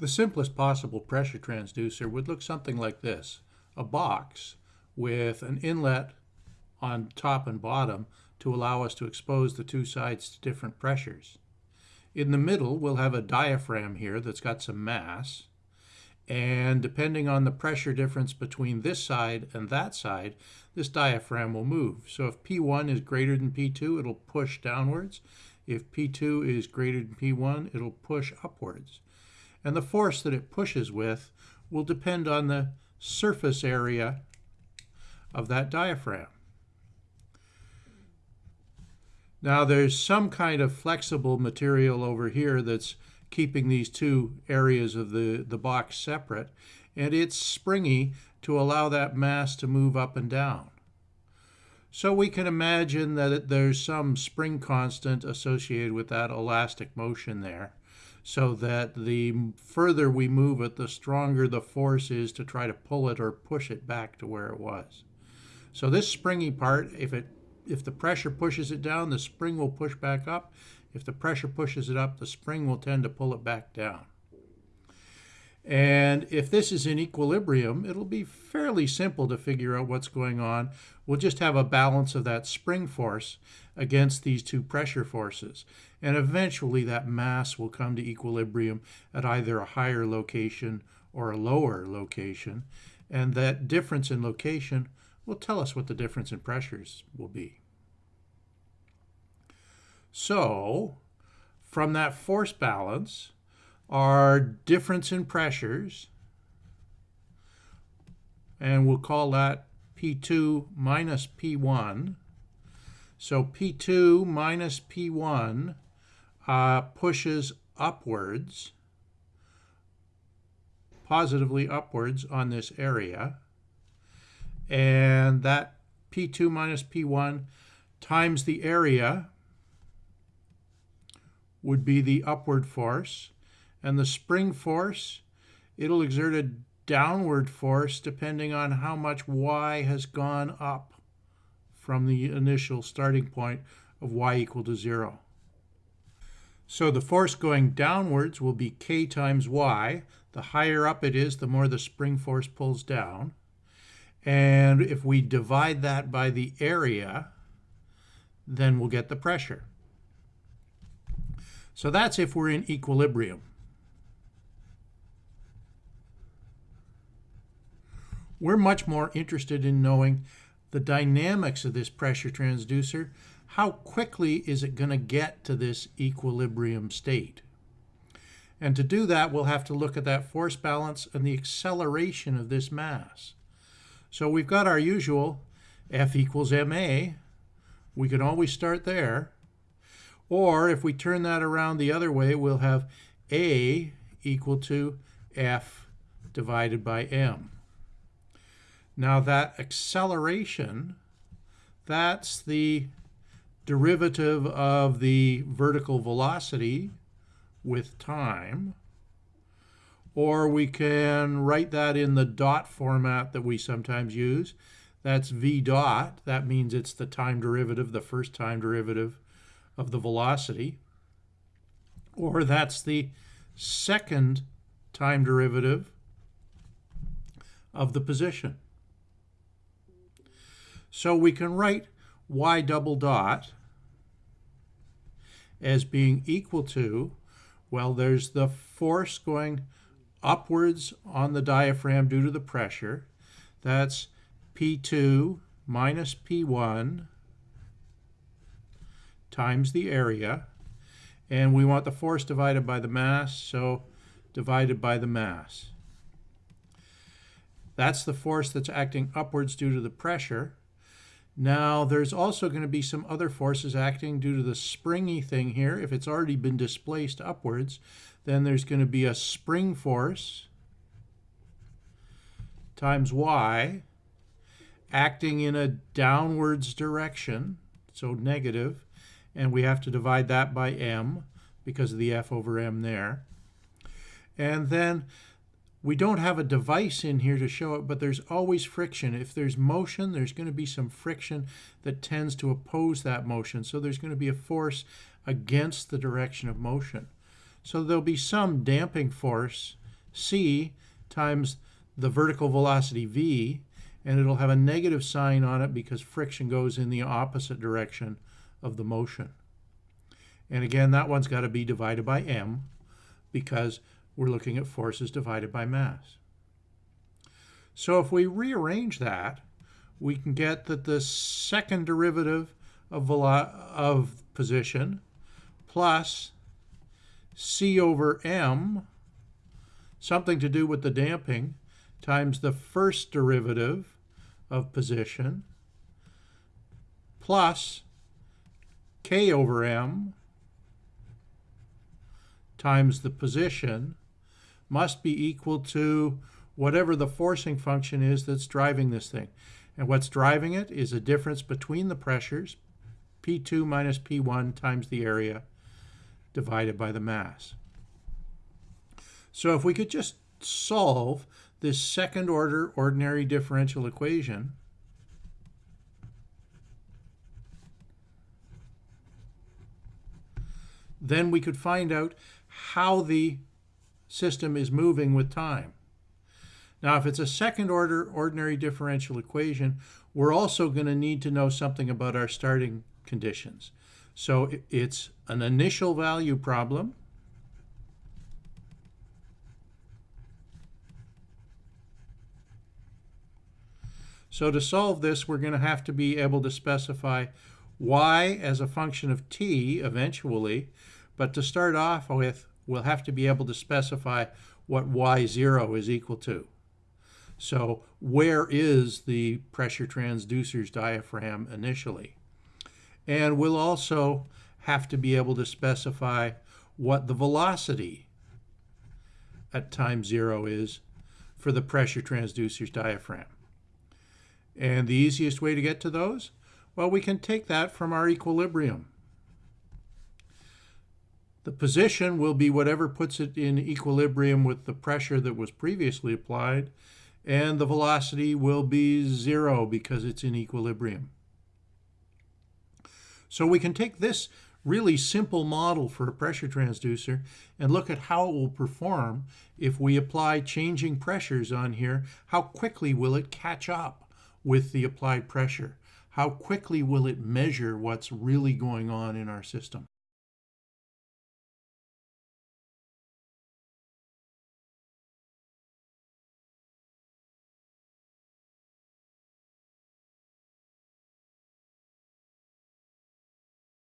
The simplest possible pressure transducer would look something like this. A box with an inlet on top and bottom to allow us to expose the two sides to different pressures. In the middle, we'll have a diaphragm here that's got some mass. And depending on the pressure difference between this side and that side, this diaphragm will move. So if P1 is greater than P2, it'll push downwards. If P2 is greater than P1, it'll push upwards. And the force that it pushes with will depend on the surface area of that diaphragm. Now there's some kind of flexible material over here that's keeping these two areas of the, the box separate, and it's springy to allow that mass to move up and down. So we can imagine that there's some spring constant associated with that elastic motion there, so that the further we move it, the stronger the force is to try to pull it or push it back to where it was. So this springy part, if it if the pressure pushes it down, the spring will push back up. If the pressure pushes it up, the spring will tend to pull it back down. And if this is in equilibrium, it'll be fairly simple to figure out what's going on. We'll just have a balance of that spring force against these two pressure forces. And eventually that mass will come to equilibrium at either a higher location or a lower location. And that difference in location will tell us what the difference in pressures will be. So, from that force balance, our difference in pressures, and we'll call that P2 minus P1. So P2 minus P1 uh, pushes upwards, positively upwards on this area. And that P2 minus P1 times the area would be the upward force. And the spring force, it'll exert a downward force depending on how much y has gone up from the initial starting point of y equal to 0. So the force going downwards will be k times y. The higher up it is, the more the spring force pulls down. And if we divide that by the area, then we'll get the pressure. So that's if we're in equilibrium. We're much more interested in knowing the dynamics of this pressure transducer. How quickly is it going to get to this equilibrium state? And to do that, we'll have to look at that force balance and the acceleration of this mass. So we've got our usual F equals ma. We can always start there. Or if we turn that around the other way, we'll have A equal to F divided by M. Now that acceleration, that's the derivative of the vertical velocity with time. Or we can write that in the dot format that we sometimes use. That's v dot. That means it's the time derivative, the first time derivative of the velocity, or that's the second time derivative of the position. So we can write y double dot as being equal to, well, there's the force going upwards on the diaphragm due to the pressure. That's P2 minus P1 times the area. And we want the force divided by the mass, so divided by the mass. That's the force that's acting upwards due to the pressure. Now, there's also going to be some other forces acting due to the springy thing here. If it's already been displaced upwards, then there's going to be a spring force times y acting in a downwards direction, so negative, and we have to divide that by m because of the f over m there. And then we don't have a device in here to show it, but there's always friction. If there's motion, there's going to be some friction that tends to oppose that motion. So there's going to be a force against the direction of motion. So there'll be some damping force c times the vertical velocity v, and it'll have a negative sign on it because friction goes in the opposite direction of the motion. And again, that one's got to be divided by m because we're looking at forces divided by mass. So if we rearrange that, we can get that the second derivative of, of position plus c over m, something to do with the damping, times the first derivative of position plus k over m times the position must be equal to whatever the forcing function is that's driving this thing. And what's driving it is a difference between the pressures, P2 minus P1 times the area divided by the mass. So if we could just solve this second order ordinary differential equation, then we could find out how the system is moving with time. Now, if it's a second order ordinary differential equation, we're also going to need to know something about our starting conditions. So it's an initial value problem. So to solve this, we're going to have to be able to specify y as a function of t eventually, but to start off with, we'll have to be able to specify what y0 is equal to. So where is the pressure transducer's diaphragm initially? And we'll also have to be able to specify what the velocity at time zero is for the pressure transducer's diaphragm. And the easiest way to get to those? Well, we can take that from our equilibrium. The position will be whatever puts it in equilibrium with the pressure that was previously applied, and the velocity will be zero because it's in equilibrium. So we can take this really simple model for a pressure transducer and look at how it will perform if we apply changing pressures on here. How quickly will it catch up with the applied pressure? How quickly will it measure what's really going on in our system?